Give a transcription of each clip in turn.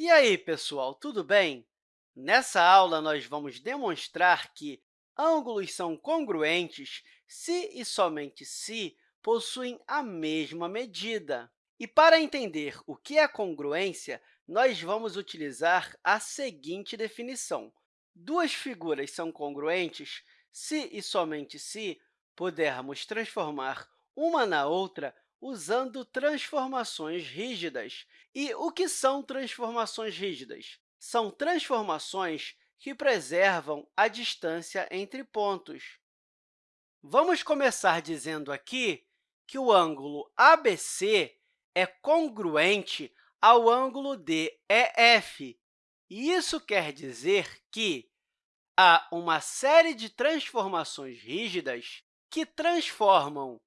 E aí, pessoal, tudo bem? Nessa aula, nós vamos demonstrar que ângulos são congruentes se e somente se possuem a mesma medida. E, para entender o que é congruência, nós vamos utilizar a seguinte definição. Duas figuras são congruentes se e somente se pudermos transformar uma na outra usando transformações rígidas. E o que são transformações rígidas? São transformações que preservam a distância entre pontos. Vamos começar dizendo aqui que o ângulo ABC é congruente ao ângulo DEF. E isso quer dizer que há uma série de transformações rígidas que transformam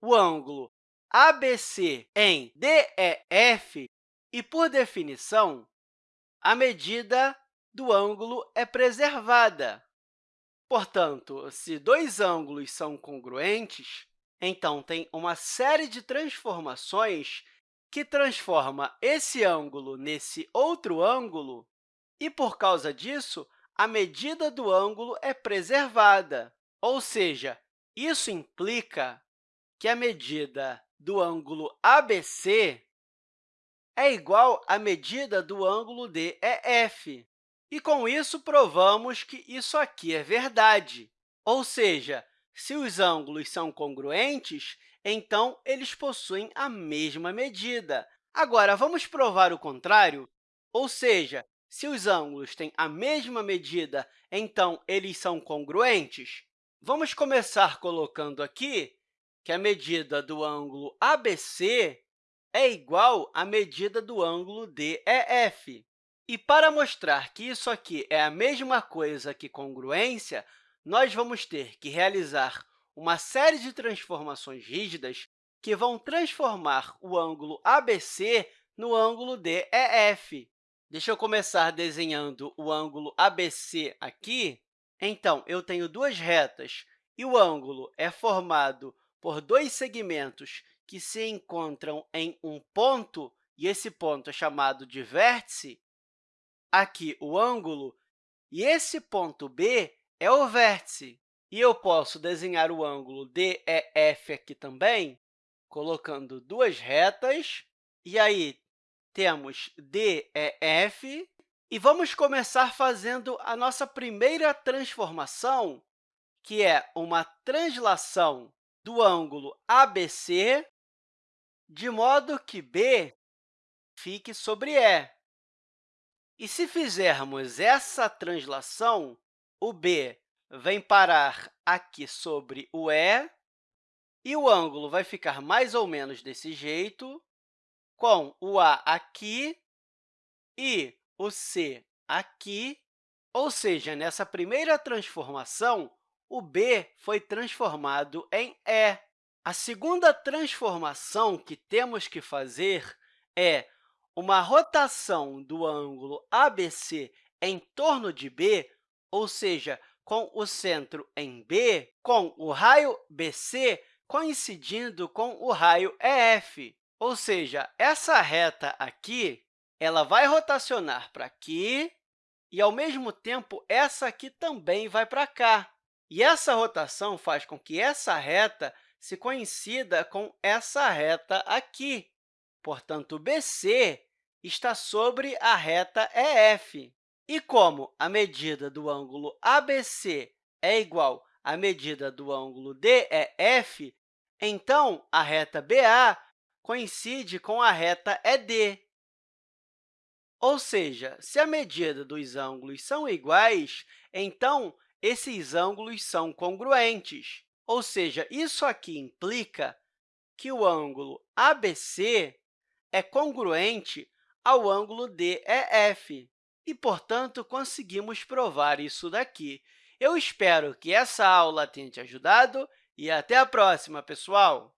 o ângulo ABC em DEF e, por definição, a medida do ângulo é preservada. Portanto, se dois ângulos são congruentes, então tem uma série de transformações que transforma esse ângulo nesse outro ângulo, e, por causa disso, a medida do ângulo é preservada. Ou seja, isso implica que a medida do ângulo ABC é igual à medida do ângulo DEF. E, com isso, provamos que isso aqui é verdade. Ou seja, se os ângulos são congruentes, então eles possuem a mesma medida. Agora, vamos provar o contrário? Ou seja, se os ângulos têm a mesma medida, então eles são congruentes? Vamos começar colocando aqui que a medida do ângulo ABC é igual à medida do ângulo DEF. E, para mostrar que isso aqui é a mesma coisa que congruência, nós vamos ter que realizar uma série de transformações rígidas que vão transformar o ângulo ABC no ângulo DEF. Deixa eu começar desenhando o ângulo ABC aqui. Então, eu tenho duas retas e o ângulo é formado por dois segmentos que se encontram em um ponto, e esse ponto é chamado de vértice, aqui o ângulo, e esse ponto B é o vértice. E eu posso desenhar o ângulo DEF aqui também, colocando duas retas, e aí temos DEF, e vamos começar fazendo a nossa primeira transformação, que é uma translação do ângulo ABC, de modo que B fique sobre E. E se fizermos essa translação, o B vem parar aqui sobre o E, e o ângulo vai ficar mais ou menos desse jeito, com o A aqui e o C aqui, ou seja, nessa primeira transformação, o B foi transformado em E. A segunda transformação que temos que fazer é uma rotação do ângulo ABC em torno de B, ou seja, com o centro em B, com o raio BC coincidindo com o raio EF. Ou seja, essa reta aqui ela vai rotacionar para aqui e, ao mesmo tempo, essa aqui também vai para cá. E essa rotação faz com que essa reta se coincida com essa reta aqui. Portanto, BC está sobre a reta EF. E como a medida do ângulo ABC é igual à medida do ângulo DEF, então a reta BA coincide com a reta ED. Ou seja, se a medida dos ângulos são iguais, então esses ângulos são congruentes. Ou seja, isso aqui implica que o ângulo ABC é congruente ao ângulo DEF e, portanto, conseguimos provar isso daqui. Eu espero que essa aula tenha te ajudado e até a próxima, pessoal!